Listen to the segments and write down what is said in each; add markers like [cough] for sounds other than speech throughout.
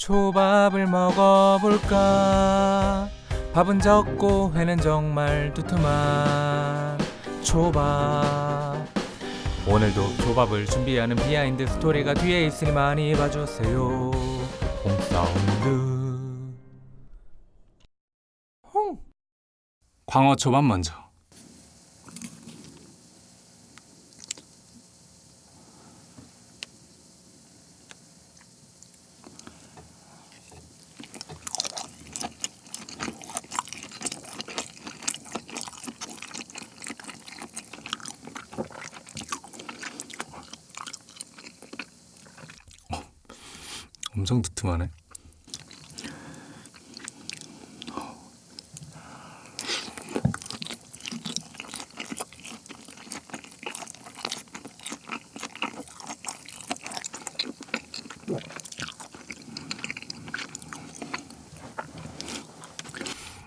초밥을 먹어볼까? 밥은 적고 회는 정말 두툼한 초밥. 오늘도 초밥을 준비하는 비하인드 스토리가 뒤에 있으니 많이 봐주세요. 홍사운드. 홍! 광어 초밥 먼저 엄청 두툼하네.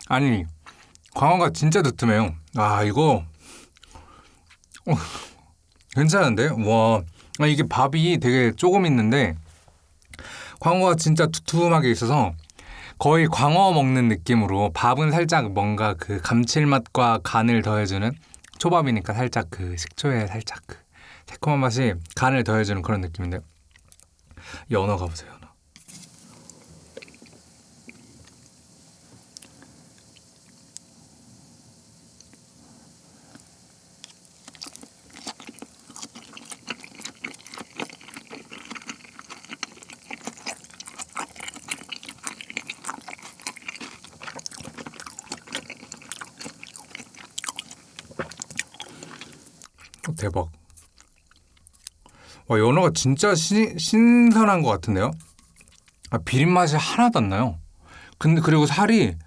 아니 광어가 진짜 두툼해요. 아 이거 어, 괜찮은데? 와 아, 이게 밥이 되게 조금 있는데 광어가 진짜 두툼하게 있어서 거의 광어 먹는 느낌으로 밥은 살짝 뭔가 그 감칠맛과 간을 더해주는 초밥이니까 살짝 그 식초에 살짝 그 새콤한 맛이 간을 더해주는 그런 느낌인데 연어 가보세요 대박. 와 연어가 진짜 시, 신선한 것 같은데요? 아, 비린 맛이 하나도 안 나요. 근데 그리고 살이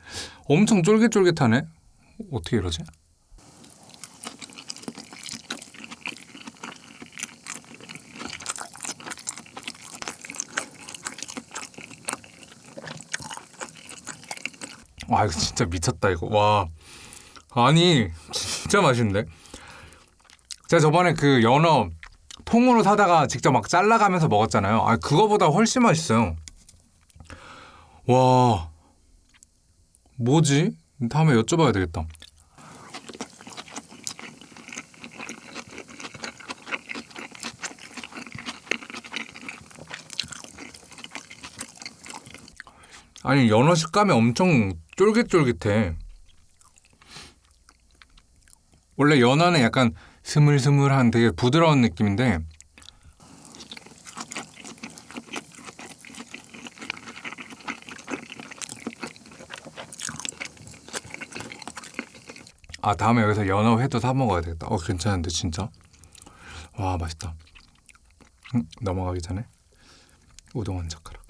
엄청 쫄깃쫄깃하네. 어떻게 이러지? 와 이거 진짜 미쳤다 이거. 와. 아니 진짜 맛있는데 제가 저번에 그 연어 통으로 사다가 직접 막 잘라가면서 먹었잖아요. 아 그거보다 훨씬 맛있어요. 와. 뭐지? 다음에 여쭤봐야 되겠다. 아니 연어 식감이 엄청 쫄깃쫄깃해. 원래 연어는 약간 스물스물한 되게 부드러운 느낌인데 아 다음에 여기서 연어 회도 사 먹어야 되겠다. 어 괜찮은데 진짜? 와 맛있다. 음, 넘어가기 전에 우동 한 젓가락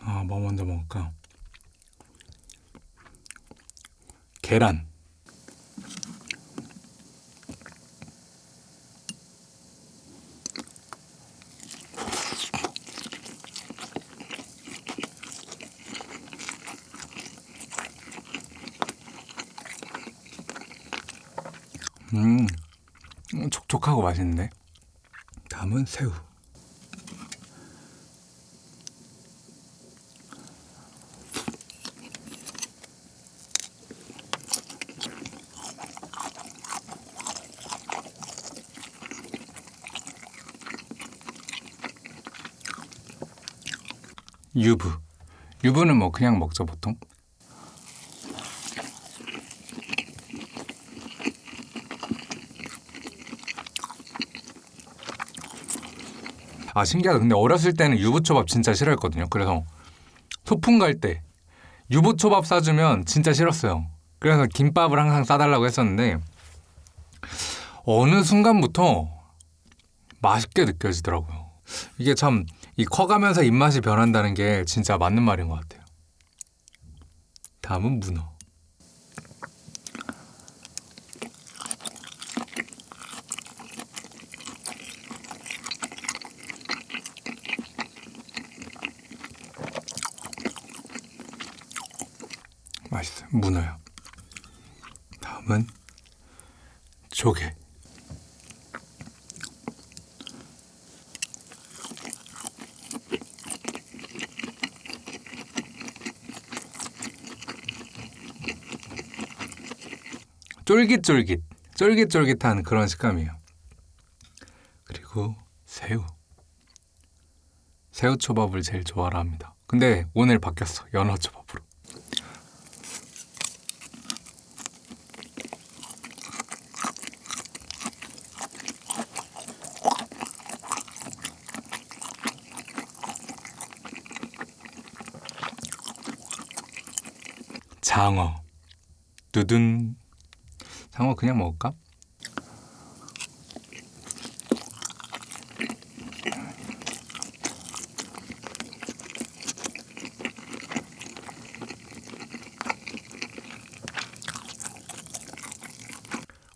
아, 뭐 먼저 먹을까? 계란. 음, 촉촉하고 맛있는데. 다음은 새우. 유부. 유부는 뭐 그냥 먹죠 보통. 아 신기하다. 근데 어렸을 때는 유부초밥 진짜 싫어했거든요. 그래서 소풍 갈 때 유부초밥 싸주면 진짜 싫었어요. 그래서 김밥을 항상 싸달라고 했었는데 어느 순간부터 맛있게 느껴지더라고요. 이게 참 이 커가면서 입맛이 변한다는 게 진짜 맞는 말인 것 같아요. 다음은 문어. 맛있어요. 문어요. 다음은 조개. 쫄깃쫄깃, 쫄깃쫄깃한 그런 식감이에요. 그리고 새우. 새우초밥을 제일 좋아라 합니다. 근데 오늘 바뀌었어. 연어초밥으로. 장어. 두둔. 장어 그냥 먹을까?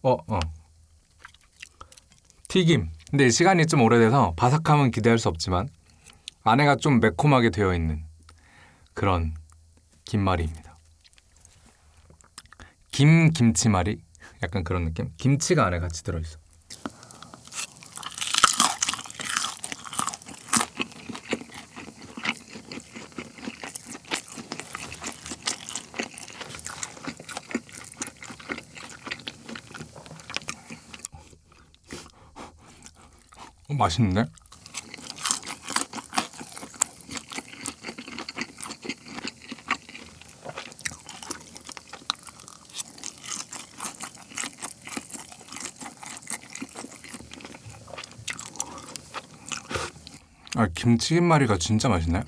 어, 어. 튀김. 근데 시간이 좀 오래돼서 바삭함은 기대할 수 없지만 안에가 좀 매콤하게 되어 있는 그런 김말이입니다. 김 김치말이 약간 그런 느낌? 김치가 안에 같이 들어 있어. 어, 맛있는데? 아 김치김말이가 진짜 맛있네.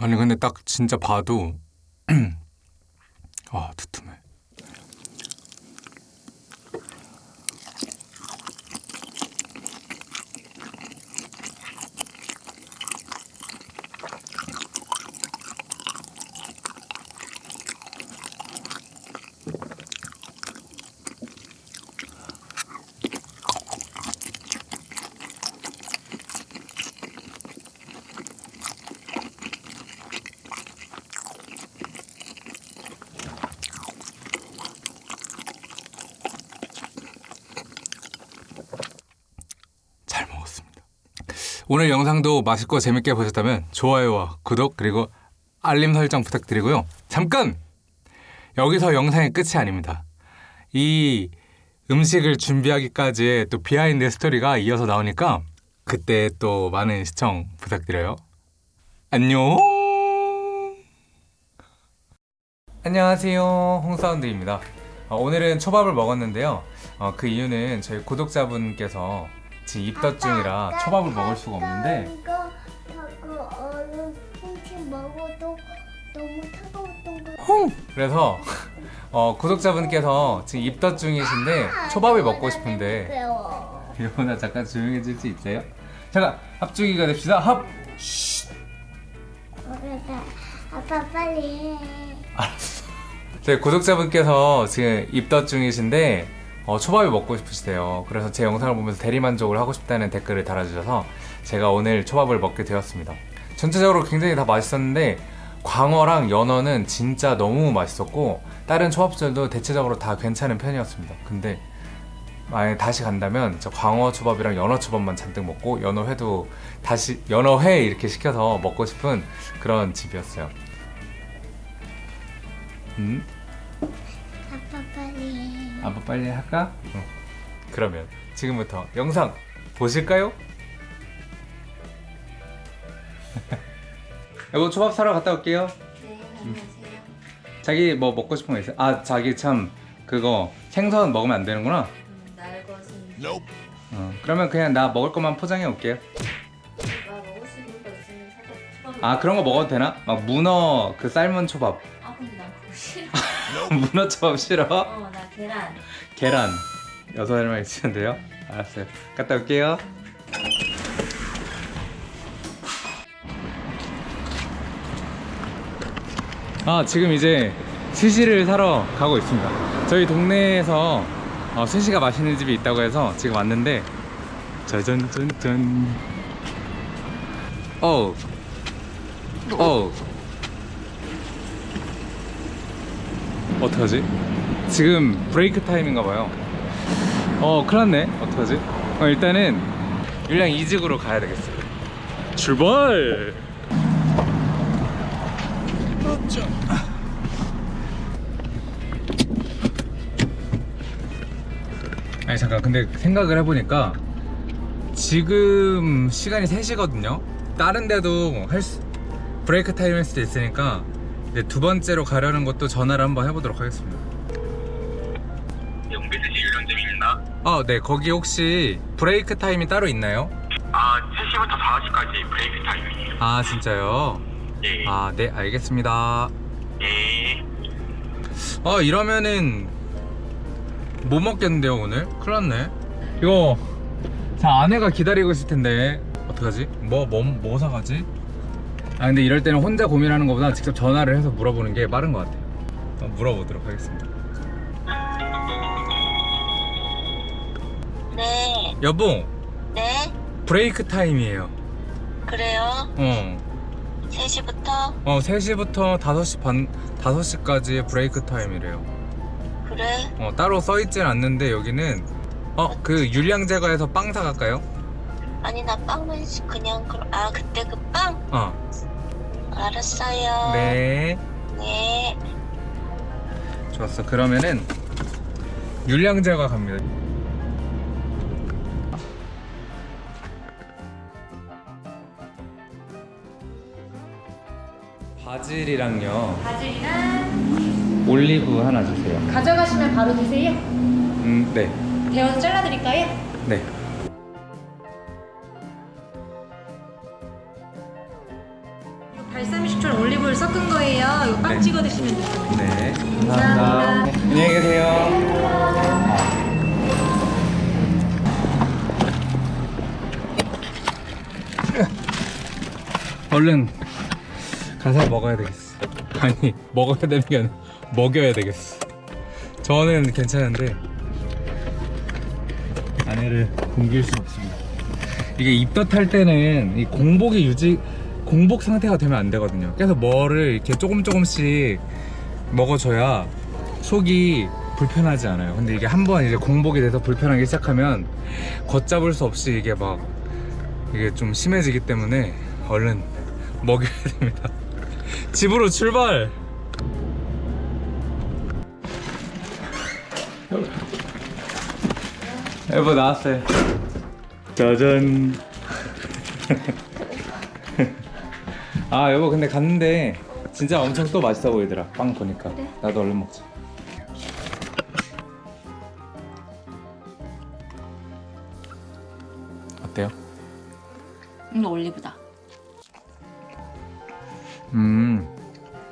아니 근데 딱 진짜 봐도 [clears throat] 아 두툼해. 잘 먹었습니다. 오늘 영상도 맛있고 재밌게 보셨다면 좋아요와 구독 그리고 알림 설정 부탁드리고요. 잠깐! 여기서 영상의 끝이 아닙니다. 이 음식을 준비하기까지의 또 비하인드 스토리가 이어서 나오니까 그때 또 많은 시청 부탁드려요. 안녕! 안녕하세요. 홍사운드입니다. 어, 오늘은 초밥을 먹었는데요. 어, 그 이유는 저희 구독자분께서 지금 입덧 중이라 초밥을 먹을 수가 없는데 거. 그래서 [laughs] 어, 구독자분께서 지금 입덧 중이신데 초밥을 먹고 싶은데. 이러나 잠깐 조용해질 수 있어요? 잠깐 합주기가 됩시다 합! 아빠 빨리 해. 저희 구독자분께서 지금 입덧 중이신데 어, 초밥이 먹고 싶으시대요. 그래서 제 영상을 보면서 대리만족을 하고 싶다는 댓글을 달아주셔서 제가 오늘 초밥을 먹게 되었습니다. 전체적으로 굉장히 다 맛있었는데 광어랑 연어는 진짜 너무 맛있었고 다른 초밥들도 대체적으로 다 괜찮은 편이었습니다. 근데 만약에 다시 간다면 저 광어 초밥이랑 연어 초밥만 잔뜩 먹고 연어 회도 다시 연어 회 이렇게 시켜서 먹고 싶은 그런 집이었어요. 음? 아빠 빨리 할까? 응. 그러면 지금부터 영상 보실까요? [laughs] 여보 초밥 사러 갔다 올게요. 네, 안녕하세요. 자기 뭐 먹고 싶은 거 있어요? 아 자기 참 그거 생선 먹으면 안 되는구나. 음, 날것은 어, 그러면 그냥 나 먹을 것만 포장해 올게요. 나 먹을 수 있는 거 있으면 사다. 초밥을 아 그런 거 먹어도 되나? 막 문어 그 삶은 초밥. 아 근데 난 그거 싫어. [laughs] 문어 초밥 싫어? 어, 나 계란. 계란 여섯 알만 있으면 돼요? 알았어요. 갔다 올게요. 아 지금 이제 스시를 사러 가고 있습니다 저희 동네에서 어, 스시가 맛있는 집이 있다고 해서 지금 왔는데 짜잔짠짠 어우 어우 어떡하지? 지금 브레이크 타임인가 봐요. 어 큰일났네. 어떡하지? 어, 일단은 율량 이직으로 가야 되겠어요. 출발! 아니 잠깐. 근데 생각을 해보니까 지금 시간이 3시거든요. 다른 데도 할 수, 브레이크 타임 할 수도 있으니까 이제 두 번째로 가려는 것도 전화를 한번 해보도록 하겠습니다 영비스시 유령점입니다. 아네 거기 혹시 브레이크 타임이 따로 있나요? 아, 3시부터 4시까지 브레이크 타임이에요. 아 진짜요? 예. 아 네 알겠습니다 예. 아 이러면은 못 먹겠는데요 오늘? 큰일 났네 이거 자 아내가 기다리고 있을 텐데 어떡하지? 뭐, 뭐, 뭐 사가지? 아 근데 이럴 때는 혼자 고민하는 것보다 직접 전화를 해서 물어보는 게 빠른 것 같아요 물어보도록 하겠습니다 여보 네, 브레이크 타임이에요 그래요. 어, 3시부터? 어 3시부터 5시 반 5시까지 브레이크 타임이래요 그래. 어 따로 써있진 않는데 여기는 어그 윤량 제거해서 빵 사갈까요? 아니, 나 시- 그냥, 그럼, 아, 그때 그 빵? 어 알았어요. 네. 네. 좋았어. 그러면은 윤량제가 갑니다. 바질이랑요. 바질이랑 올리브 하나 주세요. 가져가시면 바로 드세요. 음, 네. 데워서 잘라드릴까요? 네. 발사믹식초랑 올리브를 섞은 거예요. 이거 빵 네. 찍어 드시면 돼요. 네. 감사합니다. 안녕히 계세요. 얼른 가서 먹어야 되겠어. 아니 먹어야 되는 게 아니라 먹여야 되겠어. 저는 괜찮은데 아내를 굶길 수 없습니다. 이게 입덧할 때는 이 공복이 유지 공복 상태가 되면 안 되거든요. 그래서 뭐를 이렇게 조금 조금씩 먹어줘야 속이 불편하지 않아요. 근데 이게 한번 이제 공복이 돼서 불편하기 시작하면 걷잡을 수 없이 이게 막 이게 좀 심해지기 때문에 얼른 먹여야 됩니다. 집으로 출발! 여보 나왔어요. 짜잔. [laughs] 아 여보 근데 갔는데 진짜 엄청 또 맛있어 보이더라. 빵 보니까. 나도 얼른 먹자. 어때요? 이거 올리브다. 음.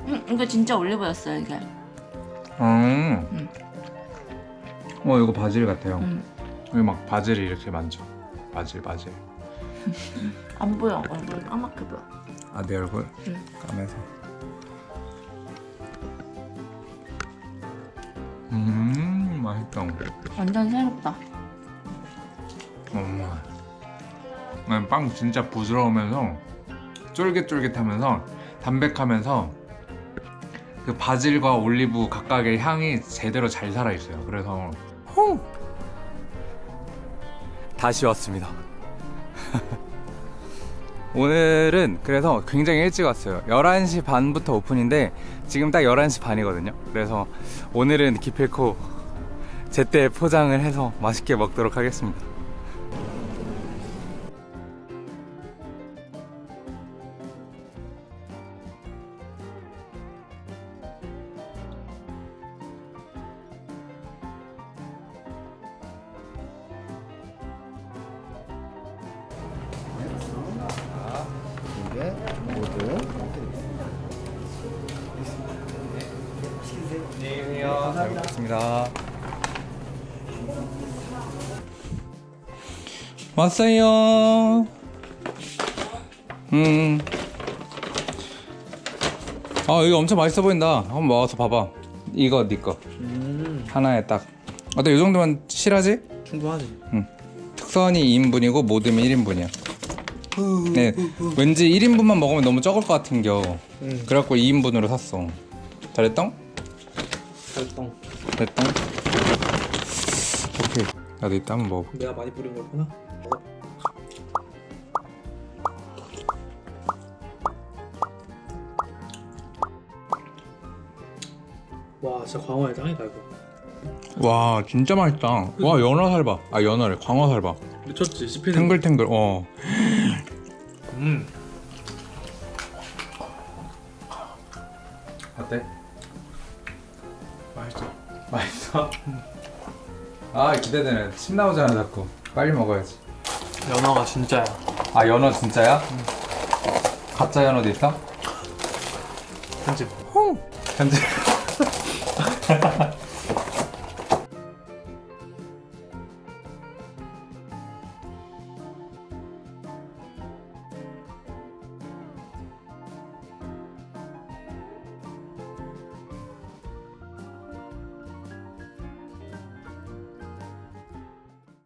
응, 이거 진짜 올리브였어요, 이게. 음. 어 이거 바질 같아요. 응. 여기 막 바질이 이렇게 많죠. 바질 바질. [laughs] 안 보여, 얼굴 까맣게 보여. 아내 얼굴 응. 까매서. 음 맛있다. 완전 새롭다. 엄마. 음, 빵 진짜 부드러우면서 쫄깃쫄깃하면서 담백하면서 그 바질과 올리브 각각의 향이 제대로 잘 살아 있어요. 그래서 후! 다시 왔습니다. [laughs] 오늘은 그래서 굉장히 일찍 왔어요. 11시 반부터 오픈인데 지금 딱 11시 반이거든요. 그래서 오늘은 기필코 제때 포장을 해서 맛있게 먹도록 하겠습니다. 왔어요. 음. 아 이거 엄청 맛있어 보인다. 한번 먹어서 봐봐. 이거 네 거. 음 하나에 딱. 어때 이 정도면 실하지? 충분하지 특선이 2인분이고 모듬이 1인분이야. 네, 왠지 1인분만 먹으면 너무 적을 것 같은겨. 응 그래갖고 2인분으로 샀어. 잘했똥? 됐똥? 오케이. 나도 이따 한번 먹어. 내가 많이 뿌린 거구나 와 진짜 광어의 짱이다 이거 와 진짜 맛있다. 와 연어 살 봐. 아 연어래. 광어 살 봐. 미쳤지 씹히는 탱글탱글. 어. 음 어때? 맛있어 맛있어. 아 기대되네. 침 나오잖아 자꾸. 빨리 먹어야지. 연어가 진짜야 아 연어 진짜야? 가짜 연어도 있어? 편집 편집. [laughs]